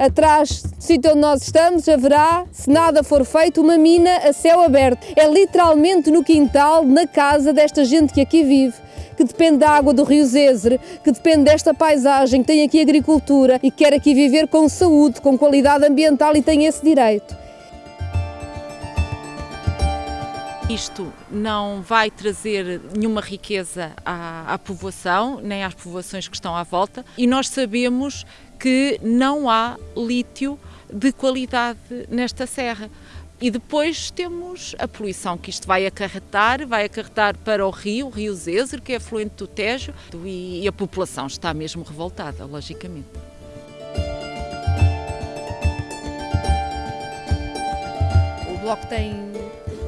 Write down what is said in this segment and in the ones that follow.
atrás do sítio onde nós estamos, haverá, se nada for feito, uma mina a céu aberto. É literalmente no quintal, na casa desta gente que aqui vive que depende da água do rio Zézer, que depende desta paisagem, que tem aqui agricultura e quer aqui viver com saúde, com qualidade ambiental e tem esse direito. Isto não vai trazer nenhuma riqueza à, à, povoação, nem às povoações que estão à volta, e nós sabemos que não há lítio de qualidade nesta serra. E depois temos a poluição que isto vai acarretar, vai acarretar para o rio, o rio Zézer, que é afluente do Tejo, e a população está mesmo revoltada, logicamente. O Bloco tem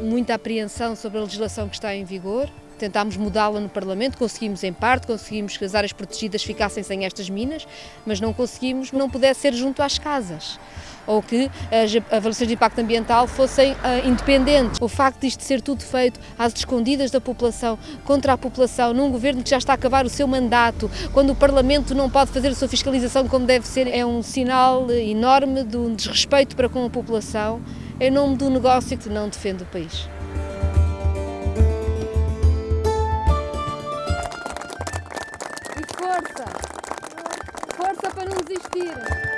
muita apreensão sobre a legislação que está em vigor. Tentámos mudá-la no Parlamento, conseguimos em parte, conseguimos que as áreas protegidas ficassem sem estas minas, mas não conseguimos que não pudesse ser junto às casas ou que as avaliações de impacto ambiental fossem uh, independentes. O facto disto ser tudo feito às escondidas da população, contra a população, num governo que já está a acabar o seu mandato, quando o Parlamento não pode fazer a sua fiscalização como deve ser, é um sinal enorme de um desrespeito para com a população em nome do negócio que não defende o país. Força! Força para não desistir!